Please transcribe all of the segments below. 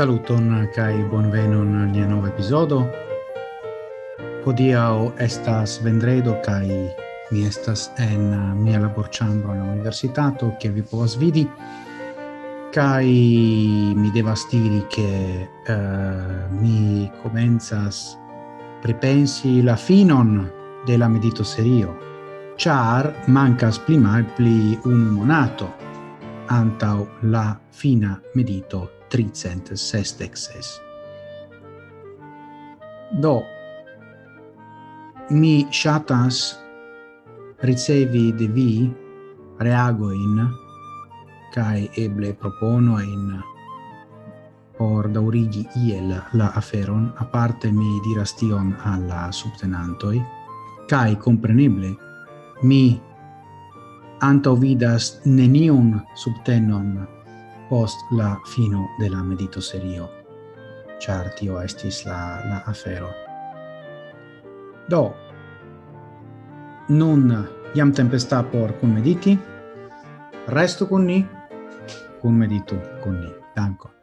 Saluton kai bonvenon al nia nova episodo. Hodiaŭ estas vendredo kai mi estas en mia laborĉambro en la universitato ke vi povas vidi kai mi devas diri che uh, mi komencas pripensi la finon de la medito serio char mancas pli malpli un monato antau la fina medito tricent sestec ses. Do, mi shatas ricevi de vi reago in cae eble proponoin por daurigi iel la aferon, a parte mi diras tion alla subtenantoi, cae compreneble mi anto vidas neniun subtenon post la fino de la medito serio, char tio estis la, la afero. Do, nun iam tempesta por cum mediti, resto con ni, cum meditu con ni. Danko.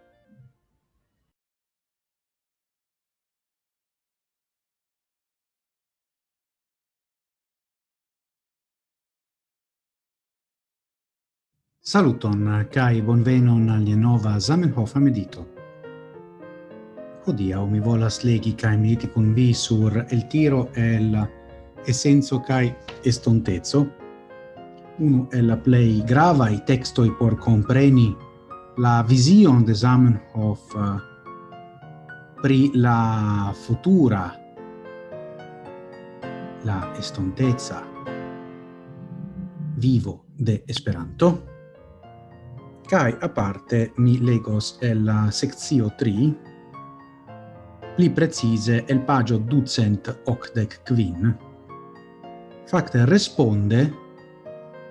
Saluton kai bonvenon al nova Zamenhof medito. Hodia mi volas legi kai mediti kun vi sur el tiro el essenzo kai estontezo. uno el la play grava i texto i por compreni la vision de Zamenhof eh, pri la futura la estontezza vivo de Esperanto. Kai a parte mi legos el la sectio 3 pli precise el pagio ducent octec quin. Facte responde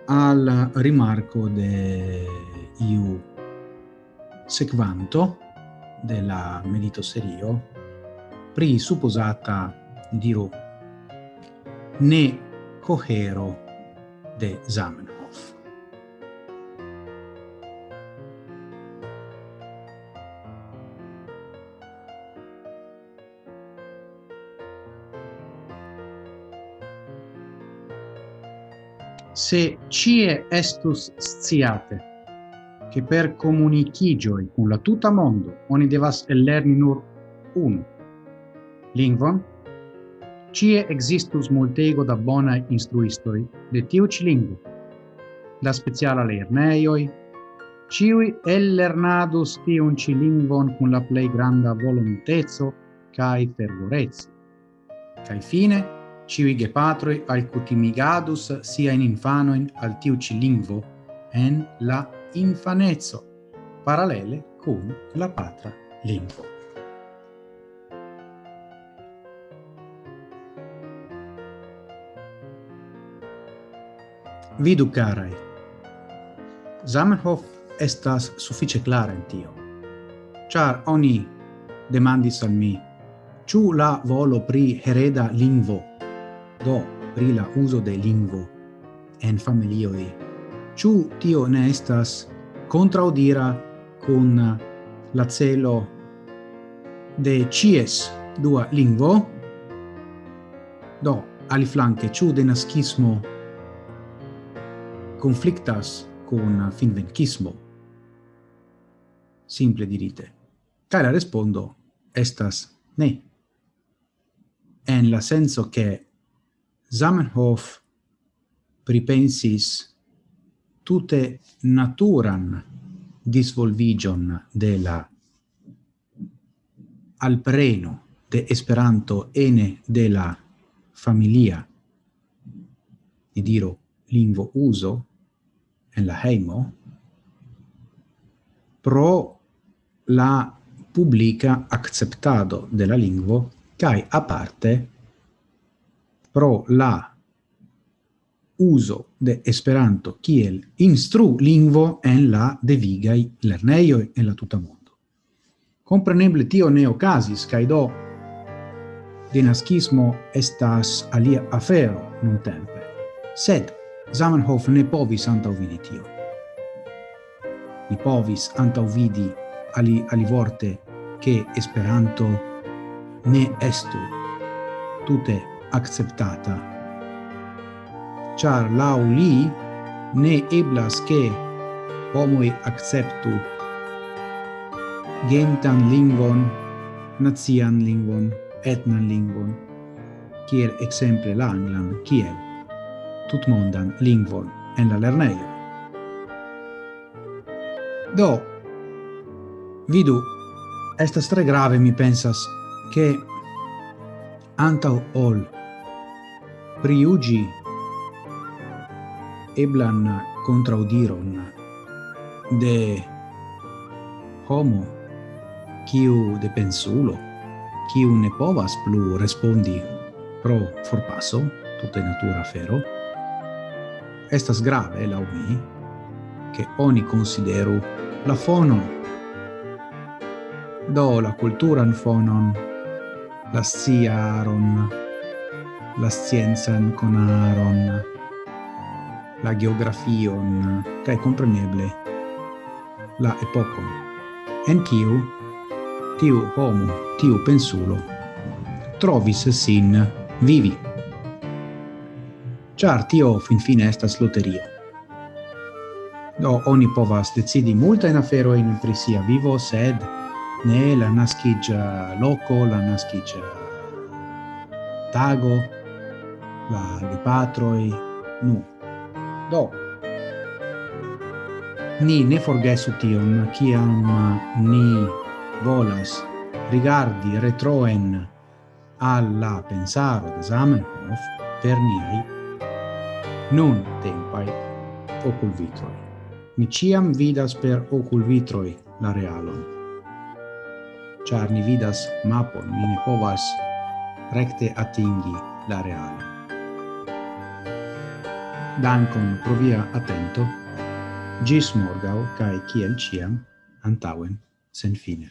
al rimarco de iu sequanto della medito serio pri supposata diru ne cohero de Zamen. se cie estus sciate che per comunicigioi con la tuta mondo oni devas ellerni nur un lingvon, cie existus multego da bona instruistoi de tiu ci lingvo, da speciala lerneioi, ciui ellernadus tiun ci lingvon con la plei granda volontezo cae fervorezzo. Cae fine, ciui gepatroi alcutimigadus sia in infanoin al tiu ci lingvo en la infanezzo, parallele cum la patra lingvo. Vidu carai. Zamenhof estas suffice clara in tio, char oni demandis al mi, ciu la volo pri hereda lingvo? do pri la uso de lingvo en familioi. Ciu tio ne estas contraudira con la celo de cies dua lingvo, do aliflanque ciu denascismo conflictas con finvenchismo. Simple dirite. Cara respondo estas ne. En la senso che Zamenhof pripensis tute naturan disvolvigion de la alpreno de Esperanto ene de la familia. Ni diro lingvo uso en la heimo. Pro la publica acceptado de la lingvo kai a parte pro la uso de Esperanto kiel instru lingvo en la devigaj lerneioi en la tuta mondo. Compreneble tio ne ocasis, cae do denaskismo estas alia afero nuntempe. Sed Zamenhof ne povis antaŭvidi tio. Ni povis antaŭvidi ali ali vorte che Esperanto ne estu tute acceptata. Char lau li ne eblas che homoi acceptu gentan lingvon, nazian lingvon, etnan lingvon, kiel exemple la anglan, kiel tutmondan lingvon en la lerneio. Do, vidu, estas tre grave, mi pensas, che antau ol. Priugi eblan contraudiron de homo kiu de pensulo kiu ne povas plu respondi pro forpasso tutte natura fero estas grave la umi che oni consideru la fono. Do la cultura in fonon la sciaron, la sciencan conaron, la geografion, cae compreneble la epocon, en kiu tiu homo, tiu pensulo, trovis sin vivi. Char tio finfine estas loterio. Do oni povas decidi multa in afero in prisia vivo, sed ne la naskigia loco, la naskigia tago, la gepatroi, nu. Do, ni ne forgesu tion, ciam ni volas rigardi retroen alla pensaro de Zamenhof per niai nun tempai ocul vitroi. Ni ciam vidas per ocul vitroi la realon char ni vidas mapon, ni ne povas recte atingi la reale. Dankon pro via attento, gis morgau, cae ciel ciam, antauen, sen fine.